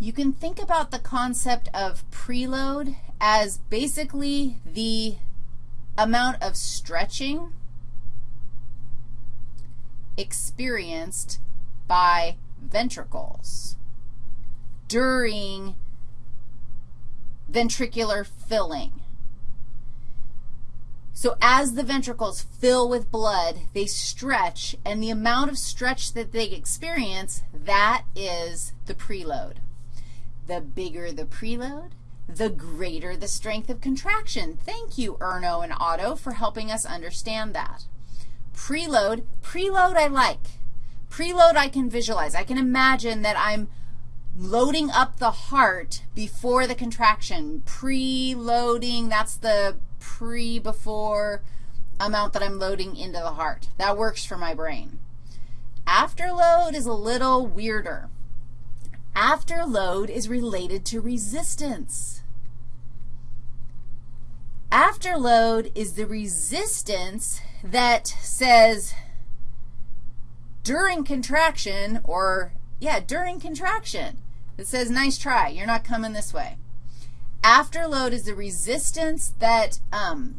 you can think about the concept of preload as basically the amount of stretching experienced by ventricles during ventricular filling. So as the ventricles fill with blood, they stretch, and the amount of stretch that they experience, that is the preload. The bigger the preload, the greater the strength of contraction. Thank you, Erno and Otto, for helping us understand that. Preload, preload I like. Preload I can visualize. I can imagine that I'm loading up the heart before the contraction. Preloading, that's the pre-before amount that I'm loading into the heart. That works for my brain. Afterload is a little weirder. Afterload is related to resistance. Afterload is the resistance that says during contraction or, yeah, during contraction, it says nice try, you're not coming this way. Afterload is the resistance that, um,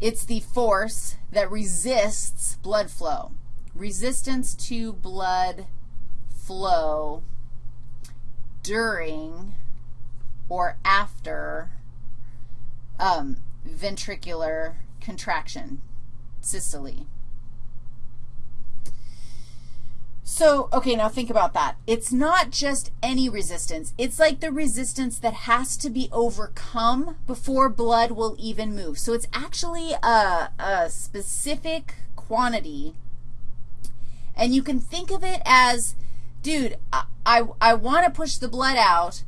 it's the force that resists blood flow. Resistance to blood flow during or after um, ventricular contraction, systole. So, okay, now think about that. It's not just any resistance. It's like the resistance that has to be overcome before blood will even move. So it's actually a, a specific quantity, and you can think of it as, dude, I, I, I want to push the blood out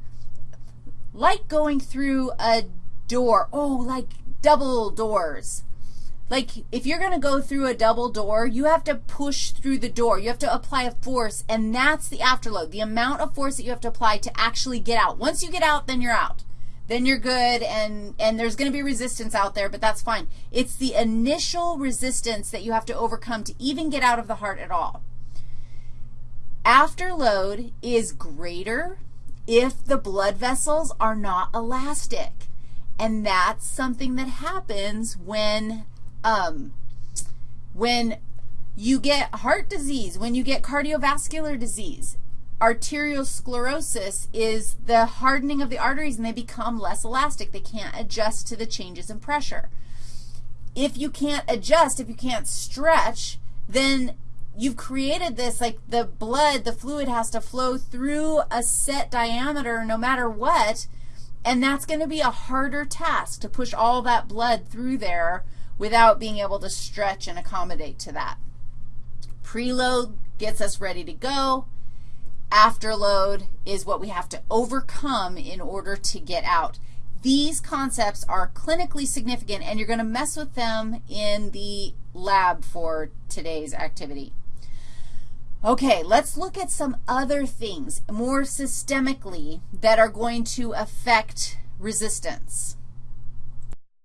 like going through a door. Oh, like double doors. Like if you're going to go through a double door, you have to push through the door. You have to apply a force, and that's the afterload, the amount of force that you have to apply to actually get out. Once you get out, then you're out. Then you're good, and, and there's going to be resistance out there, but that's fine. It's the initial resistance that you have to overcome to even get out of the heart at all. Afterload is greater if the blood vessels are not elastic. And that's something that happens when um, when you get heart disease, when you get cardiovascular disease, arteriosclerosis is the hardening of the arteries and they become less elastic. They can't adjust to the changes in pressure. If you can't adjust, if you can't stretch, then you've created this, like the blood, the fluid has to flow through a set diameter no matter what, and that's going to be a harder task to push all that blood through there without being able to stretch and accommodate to that. Preload gets us ready to go. Afterload is what we have to overcome in order to get out. These concepts are clinically significant, and you're going to mess with them in the lab for today's activity. Okay, let's look at some other things more systemically that are going to affect resistance.